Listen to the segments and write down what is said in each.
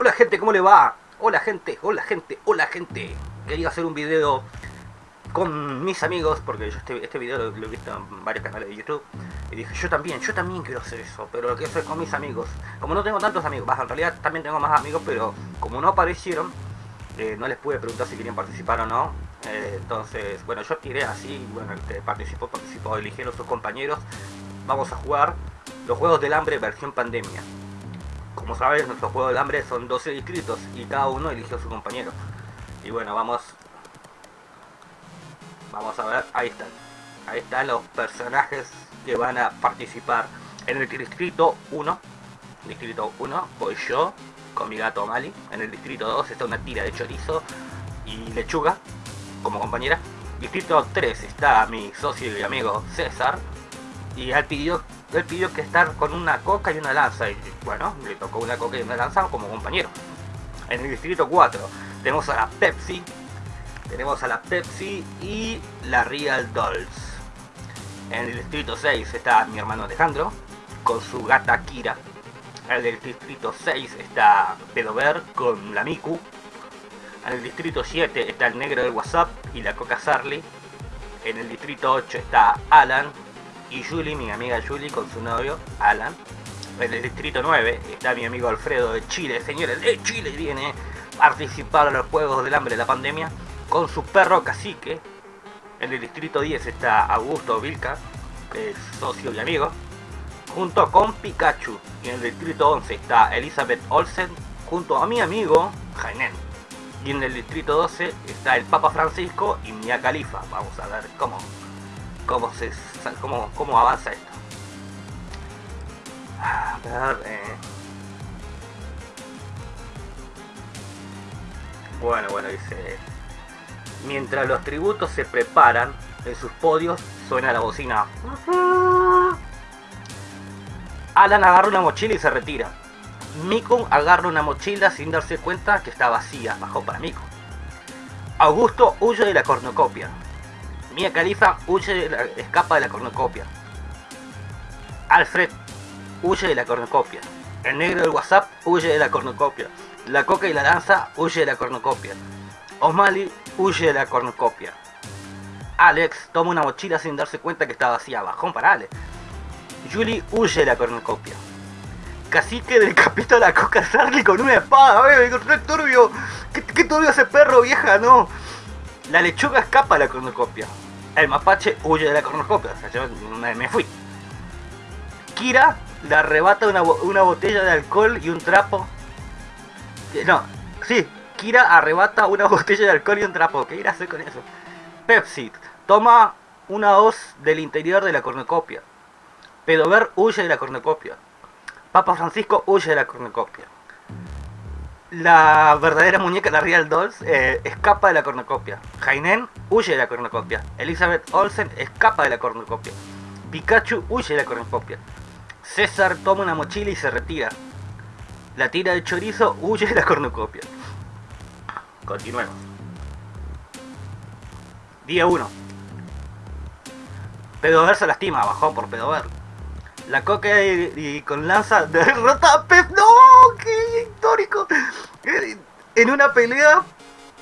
Hola gente, ¿cómo le va? Hola gente, hola gente, hola gente. Quería hacer un video con mis amigos, porque yo este, este video lo, lo he visto en varios canales de YouTube. Y dije, yo también, yo también quiero hacer eso, pero lo quiero hacer con mis amigos. Como no tengo tantos amigos, en realidad también tengo más amigos, pero como no aparecieron, eh, no les pude preguntar si querían participar o no. Eh, entonces, bueno, yo tiré así, bueno, el que participó, participó, eligieron sus compañeros. Vamos a jugar los Juegos del Hambre versión pandemia. Como sabes, nuestros Juegos del Hambre son 12 distritos y cada uno eligió a su compañero. Y bueno, vamos... Vamos a ver, ahí están. Ahí están los personajes que van a participar en el distrito 1. Distrito 1, voy yo, con mi gato Mali. En el distrito 2 está una tira de chorizo y lechuga como compañera. Distrito 3 está mi socio y amigo César. Y él pidió, él pidió que estar con una coca y una lanza. Y bueno, le tocó una coca y una lanza como compañero. En el distrito 4 tenemos a la Pepsi. Tenemos a la Pepsi y la Real Dolls. En el distrito 6 está mi hermano Alejandro con su gata Kira. En el distrito 6 está Pedover con la Miku. En el distrito 7 está el negro del WhatsApp y la Coca Sarli. En el distrito 8 está Alan y Julie, mi amiga Julie con su novio Alan. En el distrito 9 está mi amigo Alfredo de Chile. Señores, de Chile viene a participar a los Juegos del Hambre de la Pandemia con su perro cacique. En el distrito 10 está Augusto Vilca, que es socio y amigo junto con Pikachu. Y en el distrito 11 está Elizabeth Olsen junto a mi amigo Jainen. Y en el distrito 12 está el Papa Francisco y Mia Califa. Vamos a ver cómo, cómo, se, cómo, cómo avanza esto. A ver, eh. Bueno, bueno, dice... Mientras los tributos se preparan, en sus podios suena la bocina. Alan agarra una mochila y se retira. Mikon agarra una mochila sin darse cuenta que está vacía, bajó para Mikon. Augusto huye de la cornucopia. Mia Khalifa huye de la, escapa de la cornucopia. Alfred huye de la cornucopia. El negro del WhatsApp huye de la cornucopia. La coca y la lanza huye de la cornucopia. O'Malley huye de la cornucopia. Alex toma una mochila sin darse cuenta que está vacía, bajón para Alex. Julie huye de la cornucopia. Cacique decapita a la coca Sarli con una espada, ¡eh! ¡Qué turbio! ¿Qué, ¿Qué, turbio ese perro, vieja! ¡No! La lechuga escapa de la cornucopia. El mapache huye de la cornucopia. O sea, yo me, fui. Kira le arrebata una, una botella de alcohol y un trapo. No, sí. Kira arrebata una botella de alcohol y un trapo. ¿Qué irá a hacer con eso? Pepsi toma una hoz del interior de la cornucopia. Pedover huye de la cornucopia. Papa Francisco huye de la cornucopia. La verdadera muñeca, la Real Dolls, eh, escapa de la cornucopia. Jainen huye de la cornucopia. Elizabeth Olsen escapa de la cornucopia. Pikachu huye de la cornucopia. César toma una mochila y se retira. La tira de chorizo huye de la cornucopia. Continuemos. Día 1. Pedover se lastima, bajó por Pedover. La coca y, y, con lanza derrota a Pep. ¡No! En una pelea,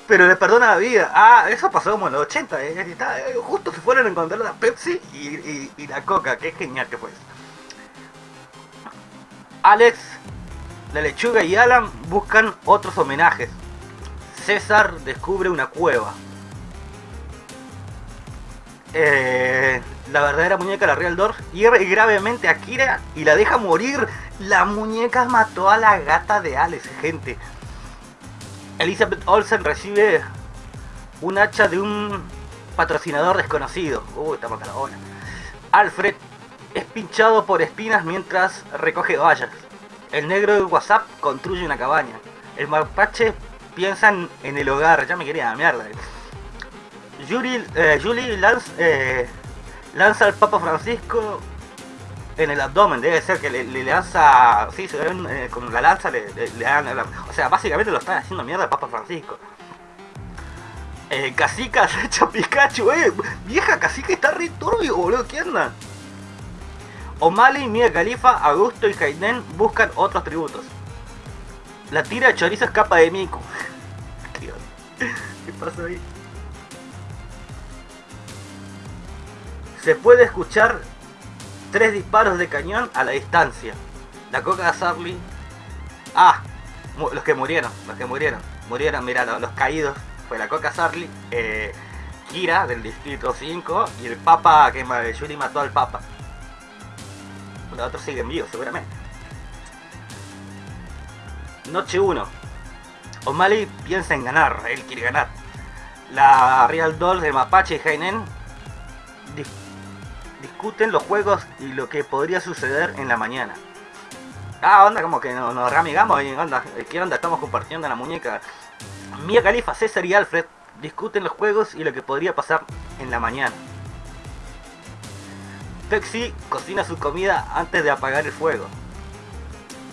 pero le perdona la vida. Ah, eso pasó como en los 80. ¿eh? Justo se fueron a encontrar la Pepsi y, y, la coca. Qué genial que fue eso. Alex, la lechuga y Alan buscan otros homenajes. César descubre una cueva. Eh, la verdadera muñeca, la Real Dorf, hierve gravemente a Kira y la deja morir. La muñeca mató a la gata de Alex, gente. Elizabeth Olsen recibe un hacha de un patrocinador desconocido. Uy, está bola. Alfred es pinchado por espinas mientras recoge vallas. El negro de WhatsApp construye una cabaña. El mapache piensa en el hogar. Ya me quería la mierda. Julie, eh, Julie eh, lanza al Papa Francisco en el abdomen. Debe ser que le, le lanza. Sí, eh, con la lanza le, le, le dan. O sea, básicamente lo están haciendo mierda al Papa Francisco. Eh, Cacica se echa Pikachu, eh. Vieja Cacica está re turbio, boludo. ¿Qué onda? O'Malley, Mia Khalifa, Augusto y Hayden buscan otros tributos. La tira de chorizo escapa de Miku. ¿Qué, ¿Qué pasa ahí? Se puede escuchar tres disparos de cañón a la distancia. La coca de. Ah, los que murieron, los que murieron. Murieron, mira, los, caídos. Fue la coca Sarli, eh, Kira del distrito 5 y el papa que Yuri mató al papa. Los otros siguen vivos seguramente. Noche 1. O'Malley piensa en ganar, él quiere ganar. La Real Doll de Mapache y Heinen discuten los juegos y lo que podría suceder en la mañana. Ah, onda, como que nos, nos reamigamos y onda, ¿qué onda? Estamos compartiendo la muñeca. Mia Califa, César y Alfred discuten los juegos y lo que podría pasar en la mañana. Pepsi cocina su comida antes de apagar el fuego.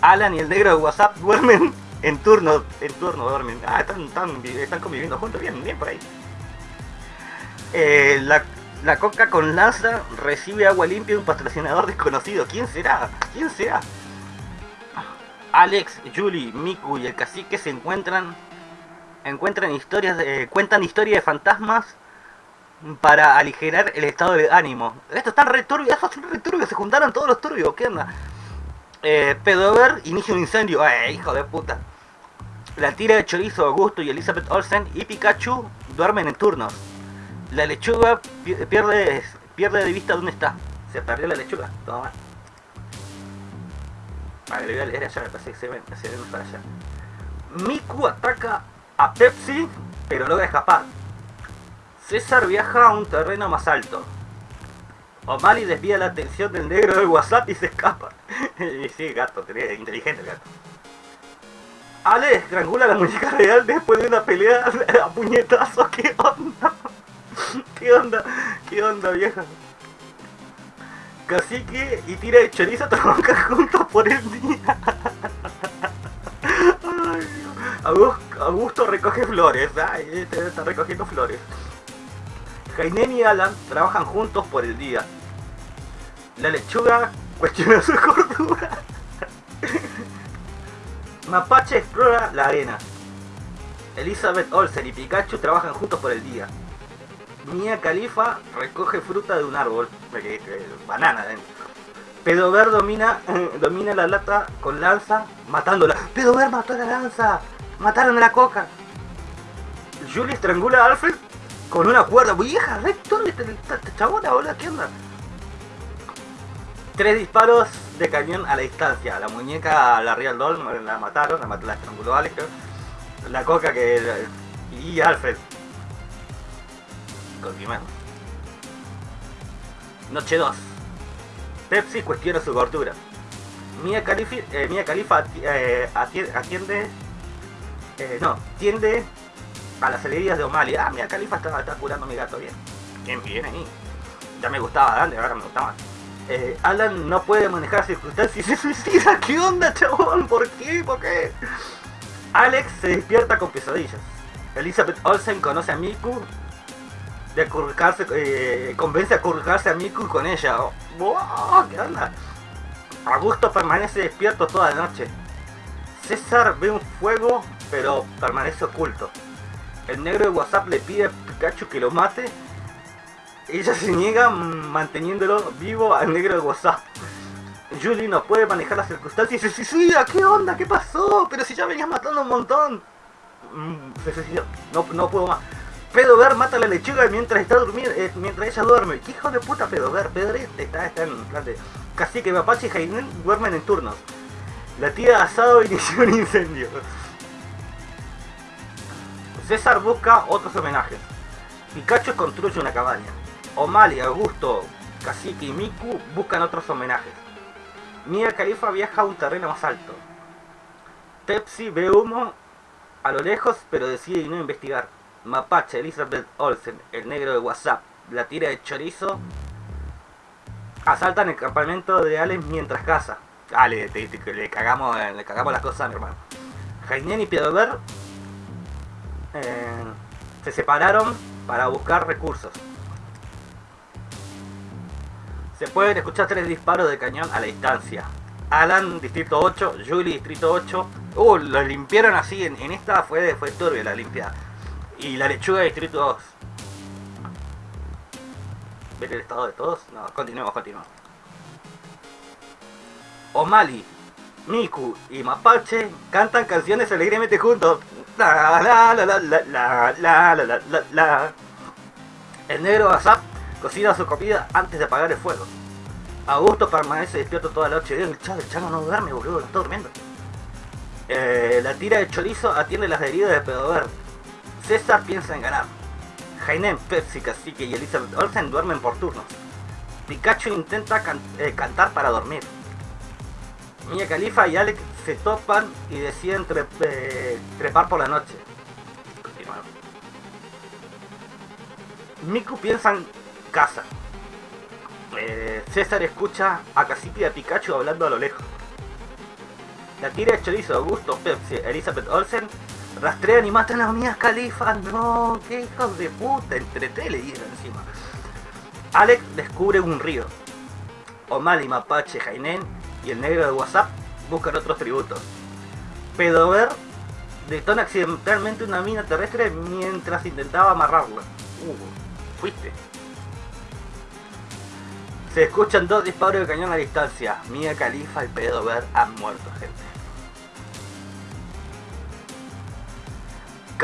Alan y el negro de WhatsApp duermen en turno, en turno duermen. Ah, están, están, conviviendo juntos, bien, bien por ahí. Eh, la, la, coca con lanza recibe agua limpia de un patrocinador desconocido. ¿Quién será? ¿Quién será? Alex, Julie, Miku y el cacique se encuentran encuentran historias de, cuentan historias de fantasmas para aligerar el estado de ánimo. Estos están re turbios, estos son re turbios, se juntaron todos los turbios, ¿qué onda? Eh, Pedover inicia un incendio, eh, hijo de puta. La tira de chorizo Augusto y Elizabeth Olsen y Pikachu duermen en turnos. La lechuga pierde, pierde de vista dónde está. Se perdió la lechuga, todo mal. Vale, le voy a leer allá, me parece que se ven, se ven para allá. Miku ataca a Pepsi, pero logra escapar. César viaja a un terreno más alto. O'Malley desvía la atención del negro del WhatsApp y se escapa. y sí, gato, inteligente el gato. Ale estrangula la muñeca real después de una pelea a puñetazos. ¿Qué onda? ¿Qué onda? ¿Qué onda, vieja? Cacique y tira de chorizo trabajan juntos por el día. Augusto recoge flores. Ay, está recogiendo flores. Jainen y Alan trabajan juntos por el día. La lechuga cuestiona su cordura. Mapache explora la arena. Elizabeth Olsen y Pikachu trabajan juntos por el día. Mia Califa recoge fruta de un árbol. Banana dentro. Pedover domina, domina la lata con lanza, matándola. Pedover mató la lanza. Mataron a la coca. Julie estrangula a Alfred con una cuerda. Vieja, ¿dónde está esta chabona, boludo? ¿Qué onda? Tres disparos de cañón a la distancia. La muñeca, la Real Doll, la mataron, la, mató, la estranguló Alex. La coca que... Y Alfred. Noche 2. Pepsi cuestiona su gordura. Mia Khalifa, eh, Mia Khalifa eh, atiende eh, no, tiende a las heridas de O'Malley. Ah, mira, Califa está, curando a mi gato bien. Bien, bien ahí. Ya me gustaba Dante, ahora me gustaba. Eh, Alan no puede manejar circunstancias y se suicida. ¿Qué onda, chabón? ¿Por qué? ¿Por qué? Alex se despierta con pesadillas. Elizabeth Olsen conoce a Miku de acurrucarse, eh, convence a acurrucarse a Miku con ella. Oh, ¿Qué onda? Augusto permanece despierto toda la noche. César ve un fuego pero permanece oculto. El negro de WhatsApp le pide a Pikachu que lo mate. Ella se niega manteniéndolo vivo al negro de WhatsApp. Julie no puede manejar las circunstancias y se suicida. ¿Qué onda? ¿Qué pasó? Pero si ya venías matando un montón. Mm. No, no puedo más. Pedover mata a la lechuga mientras está durmiendo, eh, mientras ella duerme. ¿Qué hijo de puta Pedover? Pedover está, está en plan de... Casi que Mapache y Jainen duermen en turnos. La tía asado inició un incendio. César busca otros homenajes. Pikachu construye una cabaña. O'Malley, Augusto, Cacique y Miku buscan otros homenajes. Mia Khalifa viaja a un terreno más alto. Pepsi ve humo a lo lejos, pero decide no investigar. Mapache, Elizabeth Olsen, el negro de WhatsApp, la tira de chorizo, asaltan el campamento de Allen mientras caza. Ah, le, cagamos, le cagamos las cosas mi hermano. Jainen y Piedover eh, se separaron para buscar recursos. Se pueden escuchar tres disparos de cañón a la distancia. Alan, Distrito 8, Julie, Distrito 8. Uh, lo limpiaron así, en, esta fue, fue turbio la limpiada. Y la lechuga, Distrito 2. ¿Ver el estado de todos? No, continuemos, continuemos. O'Malley, Miku y Mapache cantan canciones alegremente juntos. La la la la la la la la la El negro Asap cocina su comida antes de apagar el fuego. Augusto permanece despierto toda la noche. El chavo, el no duerme, boludo, está durmiendo. Eh, la tira de chorizo atiende las heridas de Pedover. César piensa en ganar. Jainen, Pepsi, Cacique y Elizabeth Olsen duermen por turnos. Pikachu intenta eh, cantar para dormir. Mia Khalifa y Alex se topan y deciden eh, trepar por la noche. Miku piensa en casa. Eh, César escucha a Cacique y a Pikachu hablando a lo lejos. La tira de chorizo Augusto, Pepsi, Elizabeth Olsen rastrean y matan a Mia Khalifa. No, qué hijos de puta, entre tres le dieron encima. Alex descubre un río. O'Malley, Mapache, Jainen y el negro de WhatsApp buscan otros tributos. Pedover detona accidentalmente una mina terrestre mientras intentaba amarrarla. Uh, fuiste. Se escuchan dos disparos de cañón a distancia. Mia Khalifa y Pedover han muerto, gente.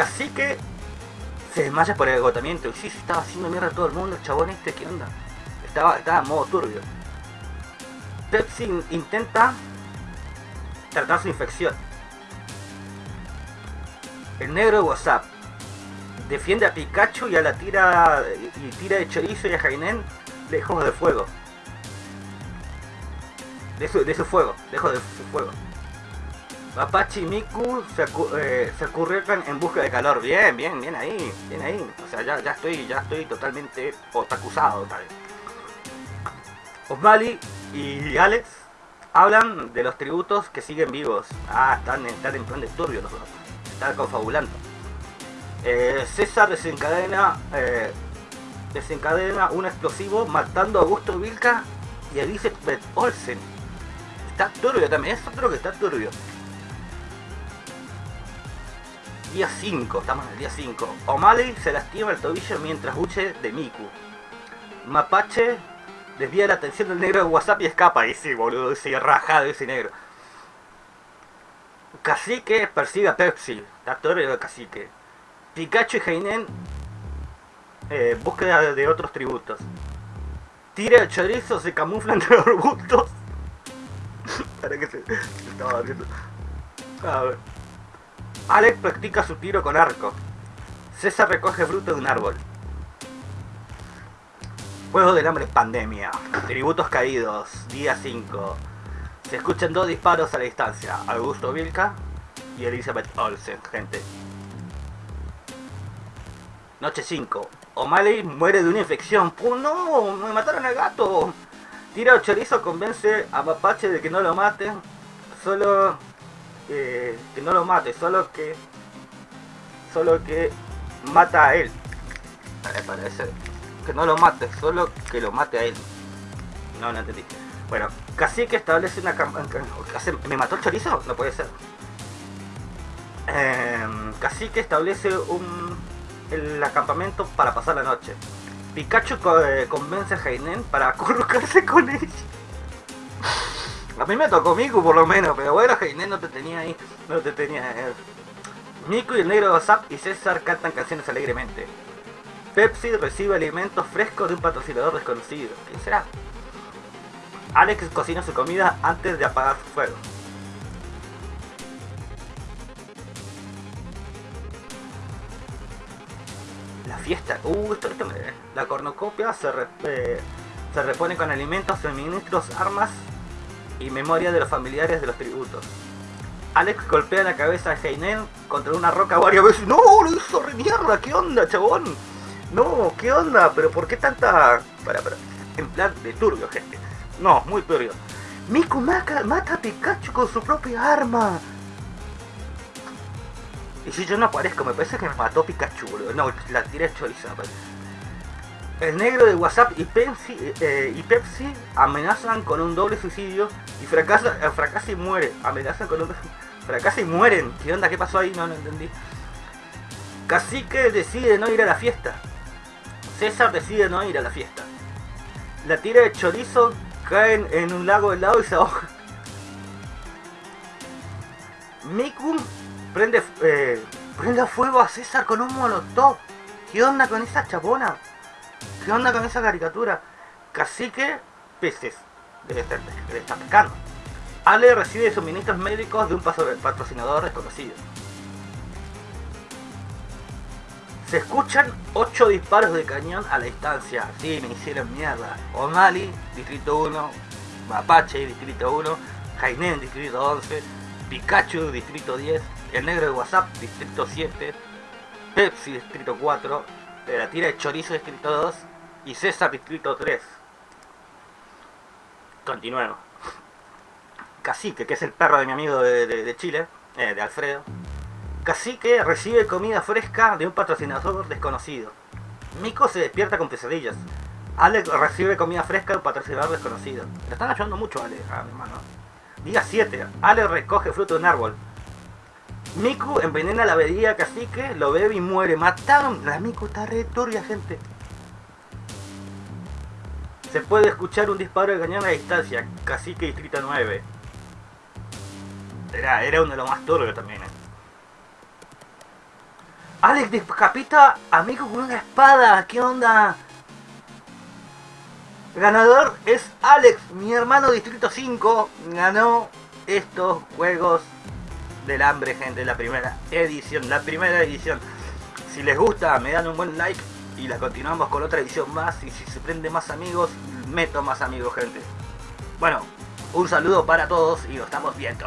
Cacique se desmaya por el agotamiento. Y sí, se estaba haciendo mierda a todo el mundo, el chabón este, ¿qué onda? Estaba, estaba en modo turbio. Pepsi intenta tratar su infección. El negro de WhatsApp defiende a Pikachu y a la tira y tira de chorizo y a Jainen lejos de fuego. De su, de su fuego, lejos de su fuego. Apache Miku se, eh, en busca de calor. Bien, bien, bien ahí, bien ahí. O sea, ya, ya estoy, ya estoy totalmente otakusado tal. Osmali y Alex hablan de los tributos que siguen vivos. Ah, están, están en plan de turbio los dos. Están confabulando. Eh, César desencadena, eh, desencadena un explosivo matando a Augusto Vilca y a Elizabeth Olsen. Está turbio también, es otro que está turbio. Día 5, estamos en el día 5. O'Malley se lastima el tobillo mientras huye de Miku. Mapache desvía la atención del negro de WhatsApp y escapa. Y sí, boludo, ese rajado ese negro. Cacique persigue a Pepsi. Torre de Cacique. Pikachu y Heinen eh, búsqueda de otros tributos. Tira el chorizo, se camufla entre los arbustos. Para que se, estaba viendo. A ver. Alex practica su tiro con arco. César recoge fruto de un árbol. Juego del hambre pandemia. Tributos caídos. Día 5. Se escuchan dos disparos a la distancia. Augusto Vilca y Elizabeth Olsen, gente. Noche 5. O'Malley muere de una infección. ¡Oh, no! ¡Me mataron al gato! Tira chorizo convence a Mapache de que no lo mate. Solo que no lo mate, solo que solo que mata a él. Parece que no lo mate, solo que lo mate a él. No, no entendí. Bueno, casi que establece una ¿Me mató el chorizo? No puede ser. Eh, casi que establece un el acampamento para pasar la noche. Pikachu eh, convence a Heinen para acurrucarse con ella. A mí me tocó Miku por lo menos, pero bueno, Heinen no te tenía ahí, no te tenía. Eh. Miku y el negro WhatsApp y César cantan canciones alegremente. Pepsi recibe alimentos frescos de un patrocinador desconocido. ¿Quién será? Alex cocina su comida antes de apagar su fuego. La fiesta. Uh, esto, esto me... La cornucopia se, eh, se repone con alimentos, suministros, armas y memoria de los familiares de los tributos. Alex golpea la cabeza a Heinen contra una roca varias veces. ¡No! ¡Lo hizo re mierda! ¿Qué onda, chabón? No, ¿qué onda? ¿Pero por qué tanta...? Para, para. En plan de turbio, gente. No, muy turbio. Miku mata, mata a Pikachu con su propia arma. Y si yo no aparezco, me parece que me mató Pikachu, boludo. No, la tiré chorizo, me parece. El negro de WhatsApp y Pepsi, eh, y Pepsi amenazan con un doble suicidio y fracasa, eh, fracasa y muere. Amenazan con un... Fracasa y mueren. ¿Qué onda? ¿Qué pasó ahí? No lo entendí. Cacique decide no ir a la fiesta. César decide no ir a la fiesta. La tira de chorizo cae en un lago helado y se ahoga. Miku prende, eh, prende fuego a César con un molotov. ¿Qué onda con esa chapona? ¿Qué onda con esa caricatura? Cacique, peces. Debe estar, debe estar pescando. Ale recibe suministros médicos de un patrocinador desconocido. Se escuchan 8 disparos de cañón a la distancia. Sí, me hicieron mierda. O'Malley, Distrito 1. Mapache, Distrito 1. Jainen, Distrito 11. Pikachu, Distrito 10. El Negro de WhatsApp, Distrito 7. Pepsi, Distrito 4. La tira de chorizo, Distrito 2. Y César, Distrito 3. Continuemos. Cacique, que es el perro de mi amigo de, Chile, eh, de Alfredo. Cacique recibe comida fresca de un patrocinador desconocido. Miko se despierta con pesadillas. Alex recibe comida fresca de un patrocinador desconocido. Le están ayudando mucho a Alex, a mi hermano. Día 7. Alex recoge fruto de un árbol. Miku envenena la bebida cacique, lo bebe y muere. Mataron. La Miku está re gente. Se puede escuchar un disparo de cañón a distancia. Cacique distrito 9. Era, era uno de los más turbios también. Eh. Alex decapita a Miku con una espada. ¿Qué onda? ganador es Alex, mi hermano Distrito 5. Ganó estos juegos del hambre, gente. La primera edición. La primera edición. Si les gusta, me dan un buen like. Y la continuamos con otra edición más. Y si se prende más amigos, meto más amigos, gente. Bueno, un saludo para todos y nos estamos viendo.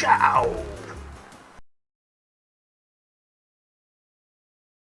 Chao.